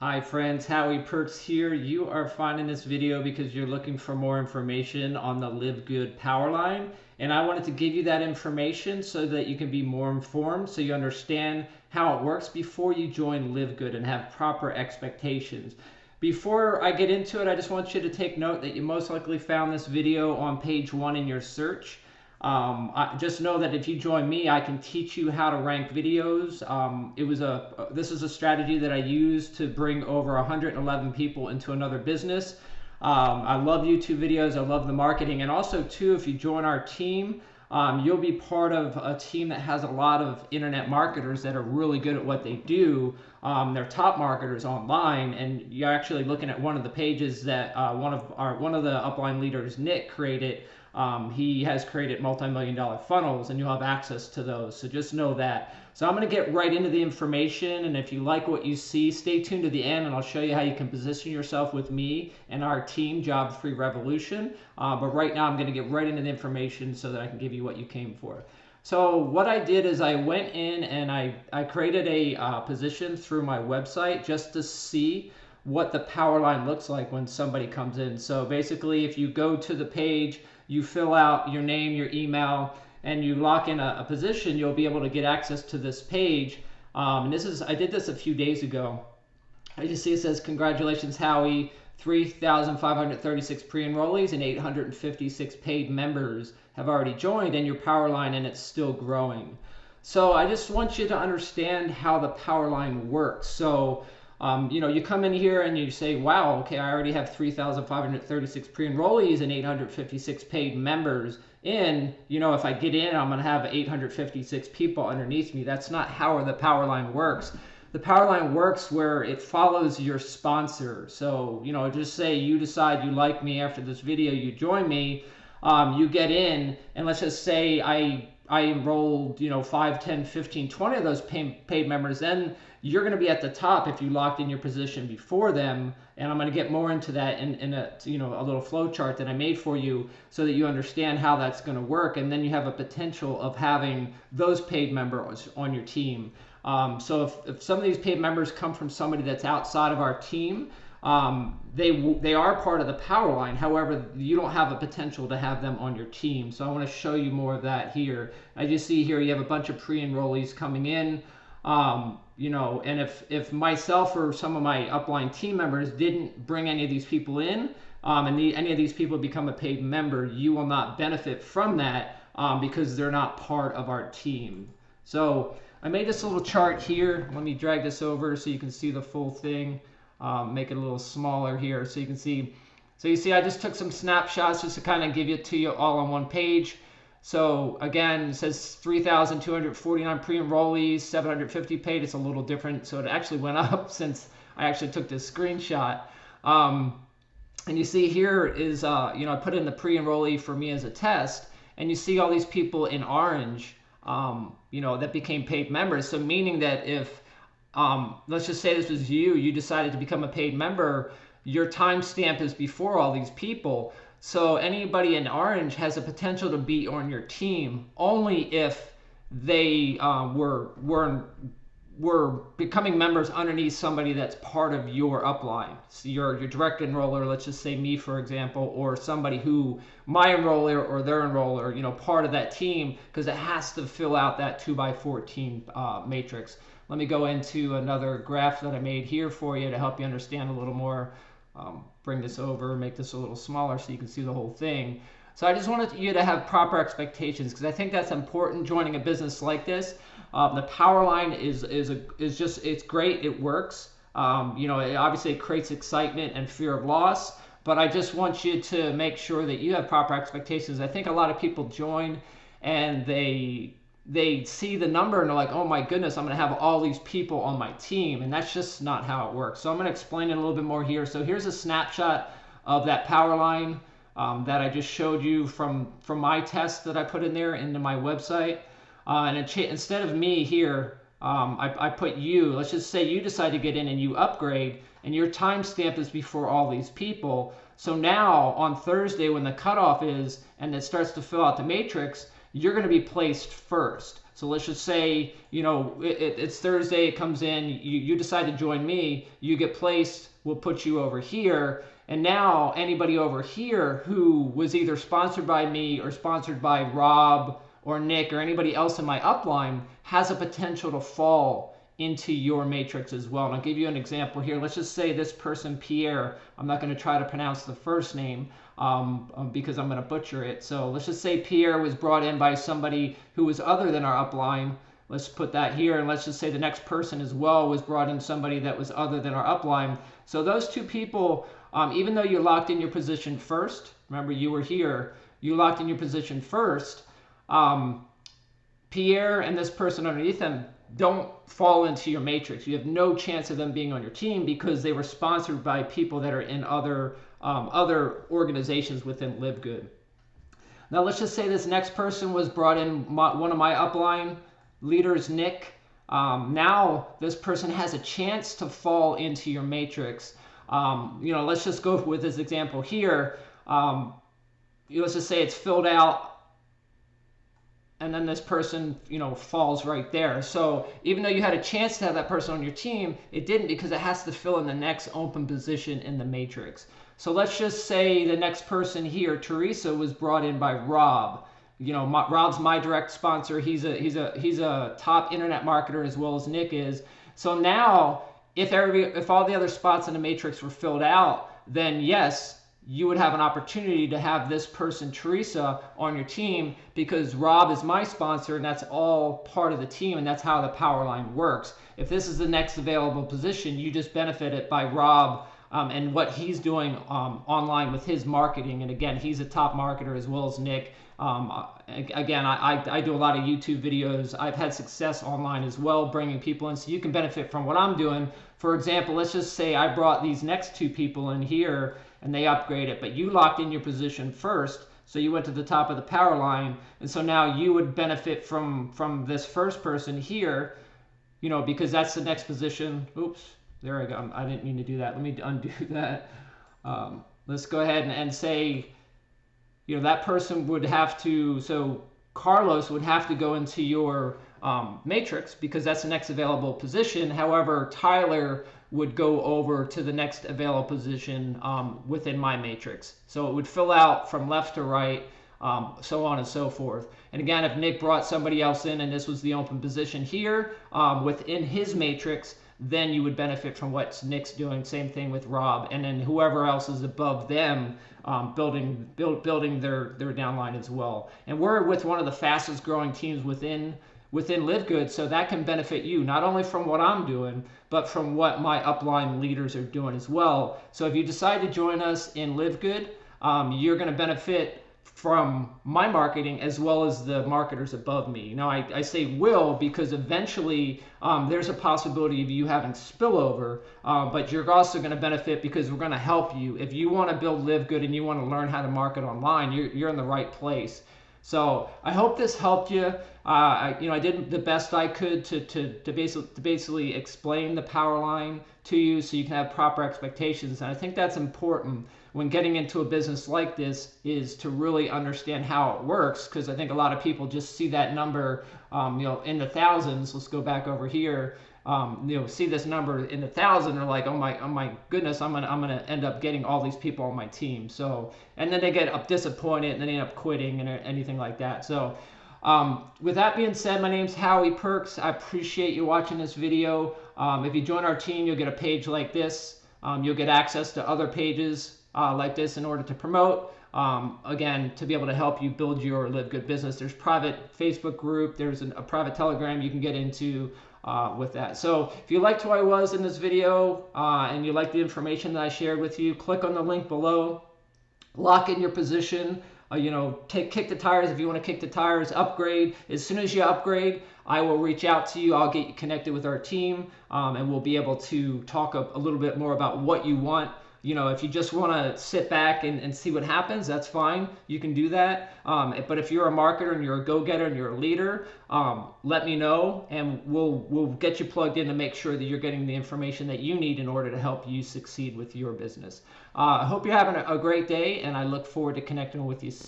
Hi friends, Howie Perks here. You are finding this video because you're looking for more information on the Live Good power line. And I wanted to give you that information so that you can be more informed, so you understand how it works before you join Live Good and have proper expectations. Before I get into it, I just want you to take note that you most likely found this video on page one in your search. Um, I, just know that if you join me, I can teach you how to rank videos. Um, it was a this is a strategy that I used to bring over 111 people into another business. Um, I love YouTube videos. I love the marketing, and also too, if you join our team, um, you'll be part of a team that has a lot of internet marketers that are really good at what they do. Um, they're top marketers online, and you're actually looking at one of the pages that uh, one of our one of the upline leaders, Nick, created um, he has created multi-million dollar funnels and you'll have access to those. So just know that. So I'm going to get right into the information. And if you like what you see, stay tuned to the end and I'll show you how you can position yourself with me and our team, Job Free Revolution. Uh, but right now I'm going to get right into the information so that I can give you what you came for. So what I did is I went in and I, I created a uh, position through my website just to see what the power line looks like when somebody comes in. So basically if you go to the page, you fill out your name, your email, and you lock in a, a position, you'll be able to get access to this page. Um, and this is, I did this a few days ago. I just see it says, congratulations, Howie, 3,536 pre-enrollees and 856 paid members have already joined and your power line and it's still growing. So I just want you to understand how the power line works. So um, you know, you come in here and you say, wow, okay, I already have 3,536 pre-enrollees and 856 paid members in. You know, if I get in, I'm going to have 856 people underneath me. That's not how the power line works. The power line works where it follows your sponsor. So, you know, just say you decide you like me after this video, you join me, um, you get in, and let's just say I I enrolled, you know, 5, 10, 15, 20 of those paid, paid members, then you're going to be at the top if you locked in your position before them. And I'm going to get more into that in, in a, you know, a little flow chart that I made for you so that you understand how that's going to work. And then you have a potential of having those paid members on your team. Um, so if, if some of these paid members come from somebody that's outside of our team, um, they they are part of the power line. However, you don't have a potential to have them on your team. So I want to show you more of that here. As you see here, you have a bunch of pre-enrollees coming in. Um, you know, and if if myself or some of my upline team members didn't bring any of these people in, um, and the, any of these people become a paid member, you will not benefit from that um, because they're not part of our team. So I made this little chart here. Let me drag this over so you can see the full thing um, make it a little smaller here so you can see. So you see I just took some snapshots just to kind of give it to you all on one page. So again, it says 3,249 pre-enrollees, 750 paid. It's a little different. So it actually went up since I actually took this screenshot. Um, and you see here is, uh, you know, I put in the pre-enrollee for me as a test. And you see all these people in orange, um, you know, that became paid members. So meaning that if um, let's just say this was you, you decided to become a paid member, your timestamp is before all these people. So anybody in orange has a potential to be on your team only if they uh, were were were becoming members underneath somebody that's part of your upline. So your your direct enroller, let's just say me for example, or somebody who my enroller or their enroller, you know, part of that team because it has to fill out that two by fourteen uh, matrix. Let me go into another graph that I made here for you to help you understand a little more. Um, bring this over, make this a little smaller so you can see the whole thing. So I just wanted you to have proper expectations because I think that's important joining a business like this. Um, the power line is is a, is just it's great. It works. Um, you know, it obviously it creates excitement and fear of loss. But I just want you to make sure that you have proper expectations. I think a lot of people join and they they see the number and they're like, oh my goodness, I'm going to have all these people on my team. And that's just not how it works. So I'm going to explain it a little bit more here. So here's a snapshot of that power line um, that I just showed you from, from my test that I put in there into my website. Uh, and instead of me here, um, I, I put you. Let's just say you decide to get in and you upgrade and your timestamp is before all these people. So now on Thursday when the cutoff is and it starts to fill out the matrix, you're going to be placed first. So let's just say, you know, it, it's Thursday, it comes in, you, you decide to join me, you get placed, we'll put you over here. And now anybody over here who was either sponsored by me or sponsored by Rob or Nick or anybody else in my upline has a potential to fall into your matrix as well. And I'll give you an example here. Let's just say this person, Pierre, I'm not going to try to pronounce the first name um, um because I'm going to butcher it. So let's just say Pierre was brought in by somebody who was other than our upline. Let's put that here. And let's just say the next person as well was brought in somebody that was other than our upline. So those two people, um, even though you locked in your position first, remember you were here, you locked in your position first, um, Pierre and this person underneath him don't fall into your matrix. You have no chance of them being on your team because they were sponsored by people that are in other um, other organizations within Live Good. Now let's just say this next person was brought in my, one of my upline leaders, Nick. Um, now this person has a chance to fall into your matrix. Um, you know, let's just go with this example here. Um, let's just say it's filled out and then this person, you know, falls right there. So even though you had a chance to have that person on your team, it didn't because it has to fill in the next open position in the matrix. So let's just say the next person here, Teresa, was brought in by Rob. You know, my, Rob's my direct sponsor. He's a he's a he's a top internet marketer as well as Nick is. So now, if every if all the other spots in the matrix were filled out, then yes, you would have an opportunity to have this person, Teresa, on your team because Rob is my sponsor and that's all part of the team and that's how the power line works. If this is the next available position, you just benefit it by Rob um, and what he's doing um, online with his marketing. And again, he's a top marketer as well as Nick. Um, again, I, I, I, do a lot of YouTube videos. I've had success online as well, bringing people in so you can benefit from what I'm doing. For example, let's just say I brought these next two people in here and they upgrade it, but you locked in your position first. So you went to the top of the power line, and so now you would benefit from from this first person here, you know, because that's the next position. Oops, there I go. I didn't mean to do that. Let me undo that. Um, let's go ahead and, and say, you know, that person would have to. So Carlos would have to go into your um, matrix because that's the next available position. However, Tyler would go over to the next available position um, within my matrix. So it would fill out from left to right, um, so on and so forth. And again, if Nick brought somebody else in and this was the open position here um, within his matrix, then you would benefit from what Nick's doing. Same thing with Rob, and then whoever else is above them um, building build, building their their downline as well. And we're with one of the fastest growing teams within within Live Good, so that can benefit you not only from what I'm doing, but from what my upline leaders are doing as well. So if you decide to join us in Live Good, um, you're going to benefit from my marketing as well as the marketers above me. Now, I, I say will because eventually um, there's a possibility of you having spillover, uh, but you're also going to benefit because we're going to help you. If you want to build Live Good and you want to learn how to market online, you're, you're in the right place. So I hope this helped you. Uh, I, you know, I did the best I could to, to, to, basically, to basically explain the power line to you so you can have proper expectations. And I think that's important when getting into a business like this is to really understand how it works because I think a lot of people just see that number, um, you know, in the thousands. Let's go back over here. Um, you know, see this number in the thousand, they're like, oh my, oh my goodness, I'm gonna, I'm gonna end up getting all these people on my team. So, and then they get up disappointed and then end up quitting and anything like that. So, um, with that being said, my name's Howie Perks. I appreciate you watching this video. Um, if you join our team, you'll get a page like this. Um, you'll get access to other pages uh, like this in order to promote. Um, again, to be able to help you build your Live Good business. There's private Facebook group. There's an, a private Telegram you can get into uh, with that. So if you liked who I was in this video uh, and you like the information that I shared with you, click on the link below. Lock in your position. Uh, you know, take kick the tires if you want to kick the tires. Upgrade as soon as you upgrade. I will reach out to you. I'll get you connected with our team, um, and we'll be able to talk a, a little bit more about what you want you know, if you just want to sit back and, and see what happens, that's fine. You can do that. Um, but if you're a marketer and you're a go-getter and you're a leader, um, let me know and we'll we'll get you plugged in to make sure that you're getting the information that you need in order to help you succeed with your business. Uh, I hope you're having a, a great day and I look forward to connecting with you